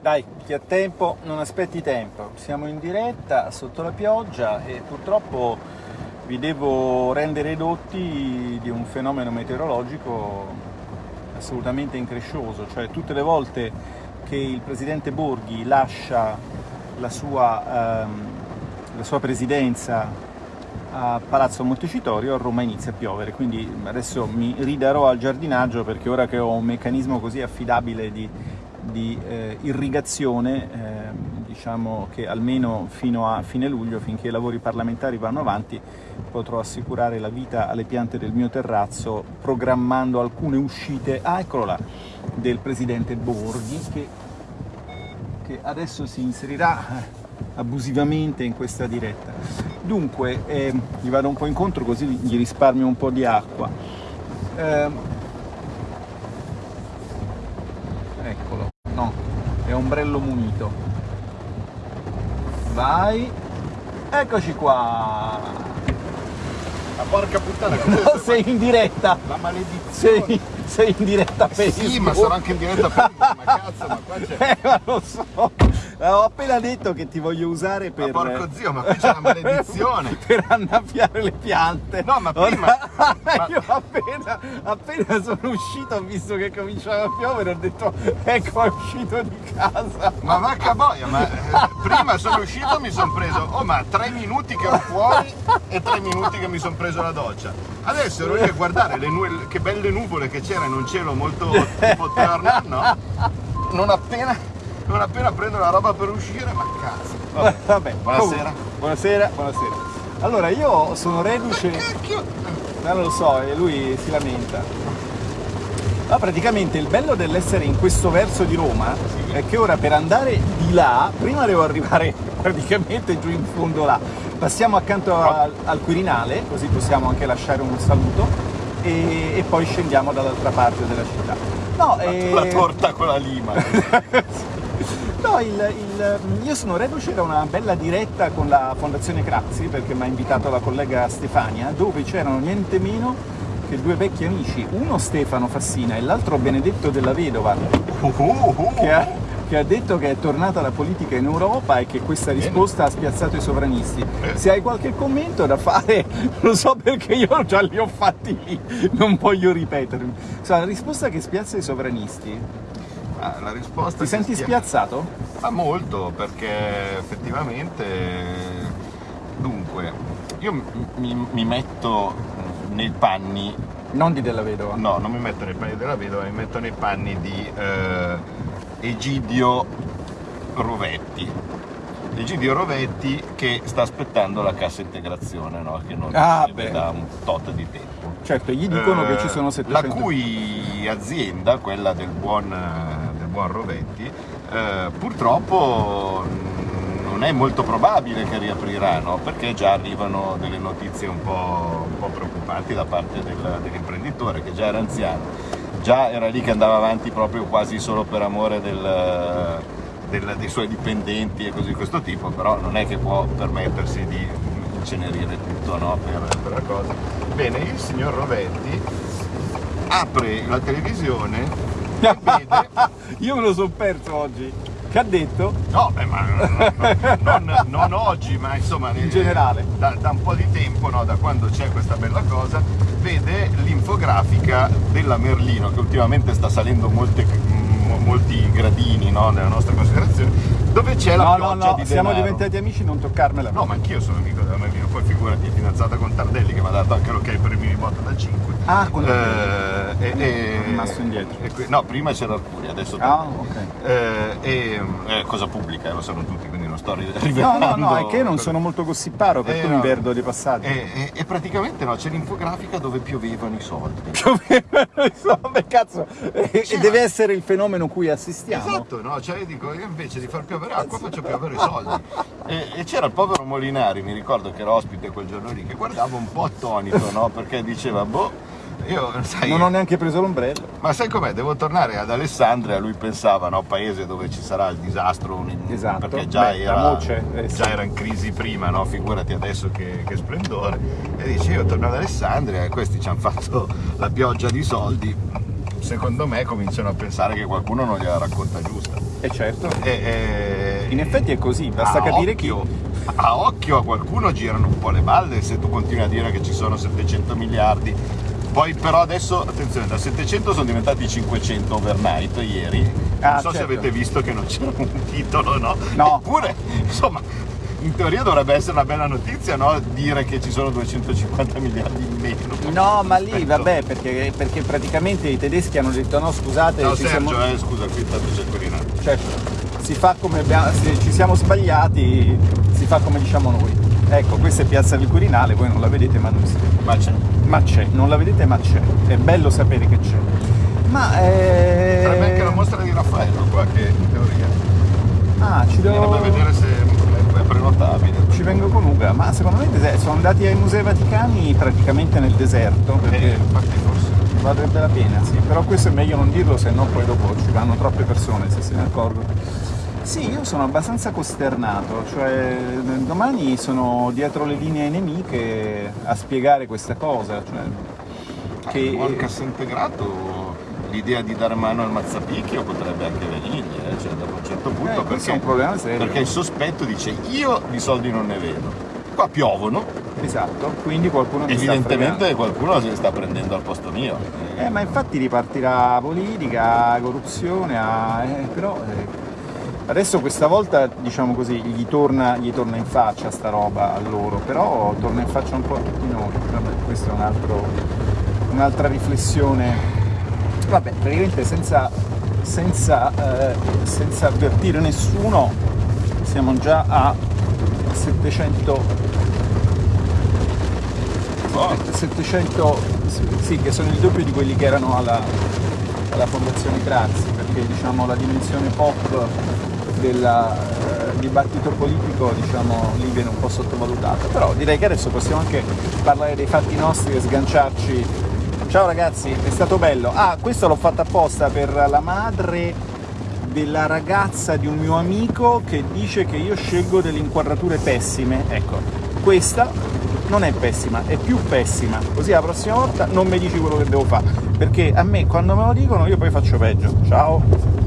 Dai, chi ha tempo non aspetti tempo. Siamo in diretta sotto la pioggia e purtroppo vi devo rendere edotti di un fenomeno meteorologico assolutamente increscioso, cioè tutte le volte che il presidente Borghi lascia la sua, ehm, la sua presidenza a Palazzo Montecitorio a Roma inizia a piovere, quindi adesso mi ridarò al giardinaggio perché ora che ho un meccanismo così affidabile di di eh, irrigazione, eh, diciamo che almeno fino a fine luglio, finché i lavori parlamentari vanno avanti, potrò assicurare la vita alle piante del mio terrazzo programmando alcune uscite, ah eccolo là, del presidente Borghi che, che adesso si inserirà eh, abusivamente in questa diretta. Dunque, eh, gli vado un po' incontro così gli risparmio un po' di acqua. Eh, è ombrello munito. Vai. Eccoci qua. Ma porca puttana no, sei in diretta. La maledizione. Sei, sei in diretta Facebook sì ma sarò anche in diretta Facebook ma cazzo ma qua c'è eh ma lo so. Ho appena detto che ti voglio usare per... Ma porco zio, ma qui c'è una maledizione! per annaffiare le piante! No, ma prima... ma... Io appena, sono uscito, ho visto che cominciava a piovere, ho detto, ecco, è uscito di casa! Ma vacca boia, ma eh, prima sono uscito e mi sono preso, oh ma tre minuti che ero fuori e tre minuti che mi sono preso la doccia. Adesso ero lì a guardare che belle nuvole che c'era in un cielo molto tipo Turner, no? Non appena non appena prendo la roba per uscire, ma cazzo. Vabbè, Vabbè. buonasera. buonasera, buonasera. Allora, io sono reduce... Non lo so, e lui si lamenta. Ma praticamente il bello dell'essere in questo verso di Roma sì. è che ora per andare di là, prima devo arrivare praticamente giù in fondo là. Passiamo accanto al, al Quirinale, così possiamo anche lasciare un saluto, e, e poi scendiamo dall'altra parte della città. No, la, e... la torta con la lima. No, il, il, io sono reduce da una bella diretta con la Fondazione Crazzi, perché mi ha invitato la collega Stefania, dove c'erano niente meno che due vecchi amici, uno Stefano Fassina e l'altro Benedetto della Vedova, che ha, che ha, detto che è tornata la politica in Europa e che questa risposta ha spiazzato i sovranisti. Se hai qualche commento da fare, lo so perché io già li ho fatti lì, non voglio ripetermi. la risposta che spiazza i sovranisti Ah, la risposta Ti senti stia... spiazzato? Ma molto, perché effettivamente... Dunque, io mi, mi metto nei panni... Non di Della Vedova? No, non mi metto nei panni della Vedova, mi metto nei panni di eh, Egidio Rovetti. Egidio Rovetti che sta aspettando la cassa integrazione, no? che non ah, da un tot di tempo. Certo, gli dicono eh, che ci sono 700... La cui azienda, quella del buon, del buon Rovetti, eh, purtroppo non è molto probabile che riaprirà, no? perché già arrivano delle notizie un po', un po preoccupanti da parte del, dell'imprenditore, che già era anziano, già era lì che andava avanti proprio quasi solo per amore del, del, dei suoi dipendenti e così di questo tipo, però non è che può permettersi di incenerire tutto no? per, per la cosa Bene, il signor Rovetti apre la televisione. Io me lo sono perso oggi. Che ha detto? No, beh, ma non, non, oggi, ma insomma... In generale. Da, da un po' di tempo, no, da quando c'è questa bella cosa, vede l'infografica della Merlino, che ultimamente sta salendo molte, molti gradini no, nella nostra considerazione, dove c'è la no, pioggia no, no, di siamo diventati amici, non toccarmela. No, ma anch'io sono amico della Merlino, poi figurati, è fidanzata con Tardelli che mi ha dato anche l'ok per i mini botto da 5. Ah, con eh, e, e, rimasto indietro. E, no, prima c'era Arcuria, adesso Ah, ok. Eh, e, eh, cosa pubblica, lo sanno tutti, quindi non sto rivelando. No, no, no, è che non sono molto gossiparo, per eh, cui mi perdo dei passaggi. E, e, praticamente no, c'è l'infografica dove piovevano i soldi. Piovevano i soldi, cazzo! E, e deve essere il fenomeno cui assistiamo. Esatto, no, cioè io dico, io invece di far piovere acqua faccio piovere i soldi. E, e c'era il povero Molinari, mi ricordo che era ospite quel giorno lì, che guardava un po' attonito, no? Perché diceva, boh, io, sai, non ho neanche preso l'ombrello. Ma sai com'è? Devo tornare ad Alessandria, lui pensava, no, paese dove ci sarà il disastro, esatto. perché già, Beh, era, eh, già era, in crisi prima, no? figurati adesso che, che splendore. E dice, io torno ad Alessandria e questi ci hanno fatto la pioggia di soldi, secondo me cominciano a pensare che qualcuno non gliela racconta giusta. E certo. E, e... In effetti è così, basta capire occhio, chi... A occhio a qualcuno girano un po' le balle se tu continui a dire che ci sono 700 miliardi. Poi però adesso, attenzione, da 700 sono diventati 500 overnight ieri. Non Ah, so se certo. avete visto che non c'era un titolo, no? No. Eppure, insomma, in teoria dovrebbe essere una bella notizia, no? Dire che ci sono 250 miliardi in meno. No, ma lì vabbè, perché, perché praticamente i tedeschi hanno detto no, scusate, Ciao ci Sergio, siamo... eh, scusa, qui intanto c'è il Quirinale. Certo, si fa come abbiamo, se ci siamo sbagliati, si fa come diciamo noi. Ecco, questa è Piazza del Quirinale, voi non la vedete ma non si Ma c'è. Ma c'è, non la vedete ma c'è. È bello sapere che c'è. Ma eh... Sarebbe anche la mostra di Raffaello qua che in teoria. Ah, ci devo... Bisognerebbe vedere se è prenotabile. Ci vengo con Uga, ma secondo me sono andati ai Musei Vaticani praticamente nel deserto, Eh, perché infatti forse. Valdrebbe la pena, sì, però questo è meglio non dirlo, se no poi dopo ci vanno troppe persone se se ne accorgono. Sì, io sono abbastanza costernato, cioè domani sono dietro le linee nemiche a spiegare questa cosa, cioè, Che... che Il buon cassa integrato, l'idea di dare mano al mazzapicchio potrebbe anche venirgli, eh, cioè dopo un certo punto, Eh, perché, un perché il sospetto dice io di soldi non ne vedo. Qua piovono, esatto, quindi qualcuno mi sta evidentemente qualcuno se sta prendendo al posto mio. Eh, ma infatti ripartirà politica, corruzione, eh, però eh, adesso questa volta diciamo così gli torna, gli torna in faccia sta roba a loro, però torna in faccia un po' a tutti noi. Vabbè, questa è un un'altra riflessione. Vabbè, praticamente senza, senza, eh, senza avvertire nessuno siamo già a 700 Oh, 700, sì, che sono il doppio di quelli che erano alla, alla Fondazione Crazi, perché diciamo, la dimensione pop del eh, dibattito politico diciamo, lì viene un po' sottovalutata. Però direi che adesso possiamo anche parlare dei fatti nostri e sganciarci. Ciao ragazzi, è stato bello. Ah, questo l'ho fatto apposta per la madre della ragazza di un mio amico che dice che io scelgo delle inquadrature pessime. Ecco, questa non è pessima, è più pessima. Così la prossima volta non mi dici quello che devo fare. Perché a me quando me lo dicono io poi faccio peggio. Ciao!